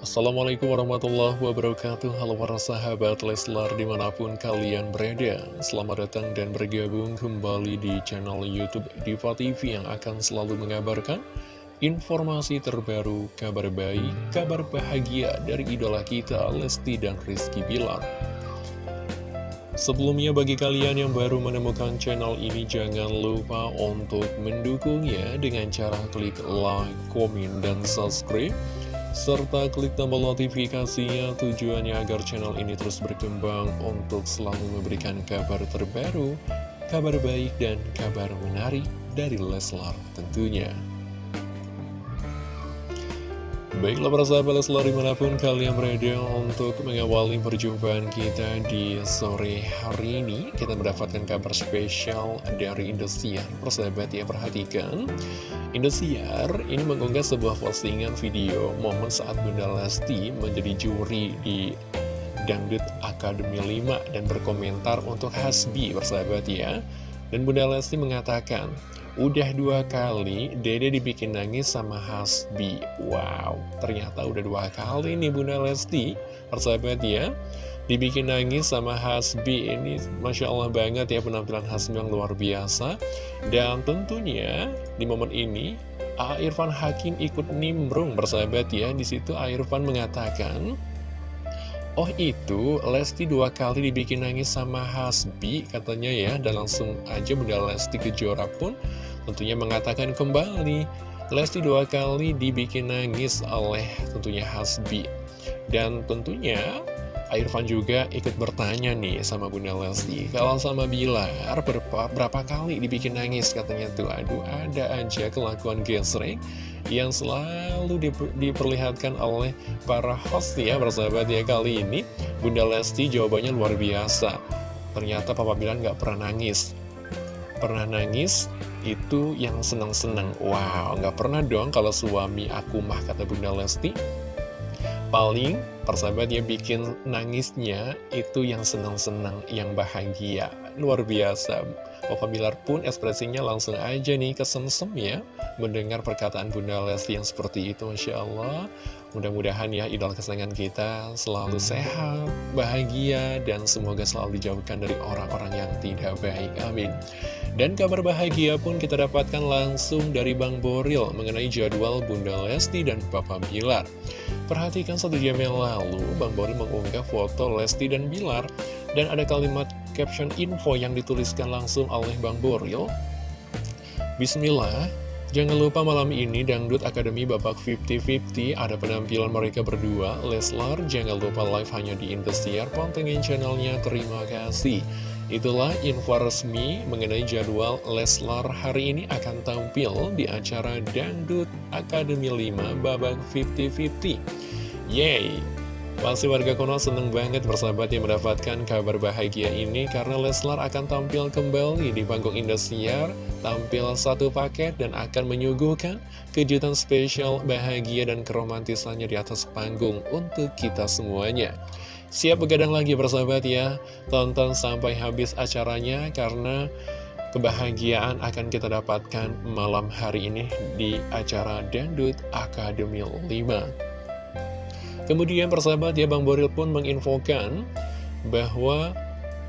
Assalamualaikum warahmatullahi wabarakatuh. Halo para sahabat Leslar di mana pun kalian berada. Selamat datang dan bergabung kembali di channel Youtube Diva TV Yang akan selalu mengabarkan informasi terbaru, kabar baik, kabar bahagia dari idola kita Lesti dan Rizky Bilar. Sebelumnya bagi kalian yang baru menemukan channel ini jangan lupa untuk mendukungnya dengan cara klik like, komen, dan subscribe serta klik tombol notifikasinya tujuannya agar channel ini terus berkembang untuk selalu memberikan kabar terbaru, kabar baik dan kabar menarik dari Leslar tentunya. Baiklah para sahabat Leslar di mana pun kalian berada untuk mengawali perjumpaan kita di sore hari ini Kita mendapatkan kabar spesial dari Indosiar. Persahabat ya perhatikan. Indosiar ini mengunggah sebuah postingan video momen saat Bunda Lesti menjadi juri di Dangdut Akademi 5 Dan berkomentar untuk Hasbi persahabat ya. Dan Bunda Lesti mengatakan Udah dua kali Dede dibikin nangis sama Hasbi Wow, ternyata udah dua kali nih Bunda Lesti Persahabat ya Dibikin nangis sama Hasbi Ini Masya Allah banget ya penampilan Hasbi yang luar biasa Dan tentunya di momen ini A. Irfan Hakim ikut nimbrung bersahabat ya Di situ A. Irfan mengatakan Oh itu, Lesti dua kali dibikin nangis sama Hasbi katanya ya. Dan langsung aja Bunda Lesti Kejora pun tentunya mengatakan kembali. Lesti dua kali dibikin nangis oleh tentunya Hasbi. Dan tentunya Irfan juga ikut bertanya nih sama Bunda Lesti. Kalau sama Bilar berapa, berapa kali dibikin nangis? Katanya tuh Aduh ada aja kelakuan gesrek yang selalu diperlihatkan oleh para host ya bersahabat ya. Kali ini Bunda Lesti jawabannya luar biasa. Ternyata Papa Bilan nggak pernah nangis. Pernah nangis itu yang senang-senang. Wow nggak pernah dong kalau suami aku mah kata Bunda Lesti paling persahabat ya bikin nangisnya itu yang senang-senang yang bahagia. Luar biasa. Papa Bilar pun ekspresinya langsung aja nih kesemsem ya Mendengar perkataan Bunda Lesti yang seperti itu Masya Allah. Mudah-mudahan ya idola kesayangan kita selalu sehat, bahagia Dan semoga selalu dijauhkan dari orang-orang yang tidak baik. Amin dan kabar bahagia pun kita dapatkan langsung dari Bang Boril mengenai jadwal Bunda Lesti dan Papa Bilar. Perhatikan satu jam yang lalu, Bang Boril mengunggah foto Lesti dan Bilar, dan ada kalimat caption info yang dituliskan langsung oleh Bang Boril. Bismillah, jangan lupa malam ini Dangdut Akademi babak 50-50 ada penampilan mereka berdua, Leslar, jangan lupa live hanya di Indosiar, pantengin channelnya, terima kasih. Itulah info resmi mengenai jadwal Leslar hari ini akan tampil di acara Dangdut Akademi 5 babak 50-50. Yeay! Pasti warga Konoha seneng banget bersahabat yang mendapatkan kabar bahagia ini karena Leslar akan tampil kembali di panggung Indosiar, tampil satu paket dan akan menyuguhkan kejutan spesial bahagia dan keromantisannya di atas panggung untuk kita semuanya. Siap begadang lagi bersahabat ya Tonton sampai habis acaranya Karena kebahagiaan akan kita dapatkan malam hari ini Di acara Dangdut Akademi 5 Kemudian persahabat ya Bang Boril pun menginfokan Bahwa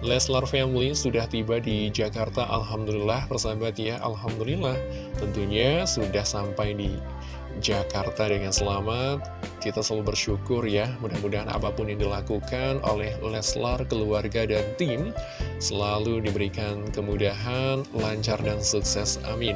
Leslar Family sudah tiba di Jakarta Alhamdulillah. Persahabat ya Alhamdulillah. Tentunya sudah sampai di Jakarta dengan selamat. Kita selalu bersyukur ya Mudah-mudahan apa pun yang dilakukan oleh Leslar, keluarga, dan tim Selalu diberikan kemudahan, lancar, dan sukses. Amin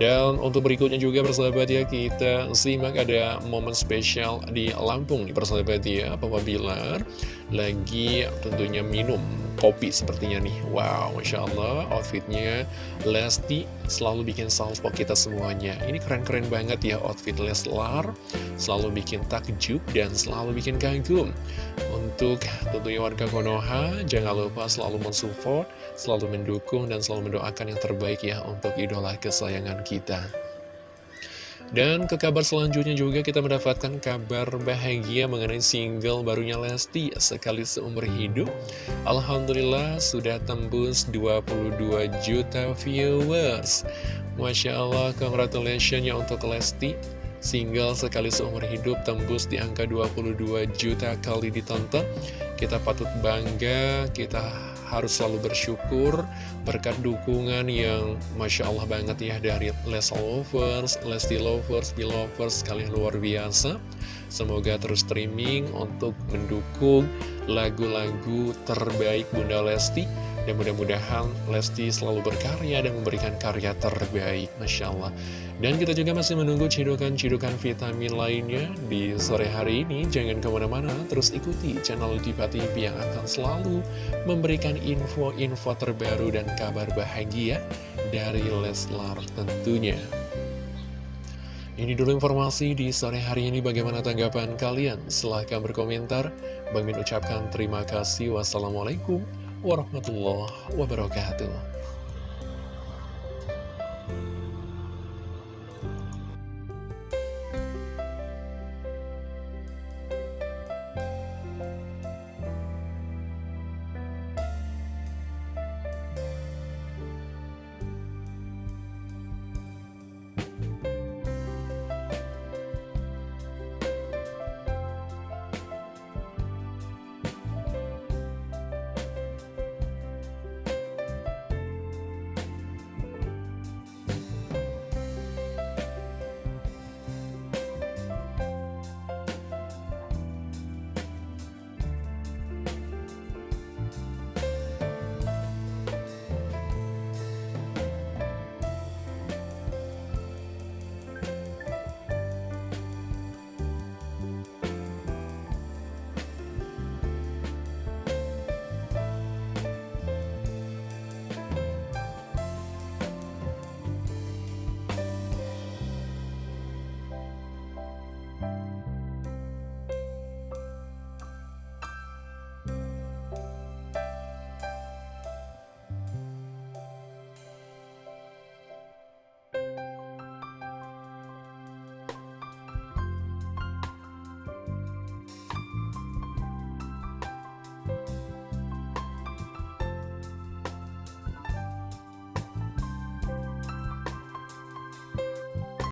Dan untuk berikutnya juga persahabat ya Kita simak ada momen spesial di Lampung nih persahabat ya. Papa Bilar lagi tentunya minum kopi sepertinya nih. Wow, Masya Allah outfitnya Lesti selalu bikin salvo kita semuanya. Ini keren-keren banget ya outfit Leslar. Selalu bikin takjub dan selalu bikin kagum. Untuk tentunya warga Konoha Jangan lupa selalu mensupport Selalu mendukung dan selalu mendoakan yang terbaik ya Untuk idola kesayangan kita dan ke kabar selanjutnya juga kita mendapatkan kabar bahagia mengenai single barunya Lesti sekali seumur hidup. Alhamdulillah sudah tembus 22 juta viewers. Masya Allah, congratulations ya untuk Lesti. single sekali seumur hidup tembus di angka 22 juta kali ditonton. Kita patut bangga, kita harus selalu bersyukur berkat dukungan yang Masya Allah banget ya dari Les Lovers, Lesti Lovers, Belovers kalian luar biasa. Semoga terus streaming untuk mendukung lagu-lagu terbaik Bunda Lesti dan mudah-mudahan Lesti selalu berkarya dan memberikan karya terbaik, Masya Allah. Dan kita juga masih menunggu cidukan-cidukan vitamin lainnya di sore hari ini. Jangan ke mana-mana, terus ikuti channel Diva TV yang akan selalu memberikan info-info terbaru dan kabar bahagia dari Leslar tentunya. Ini dulu informasi di sore hari ini bagaimana tanggapan kalian? Silahkan berkomentar. Bang Min ucapkan terima kasih. Wassalamualaikum warahmatullahi wabarakatuh.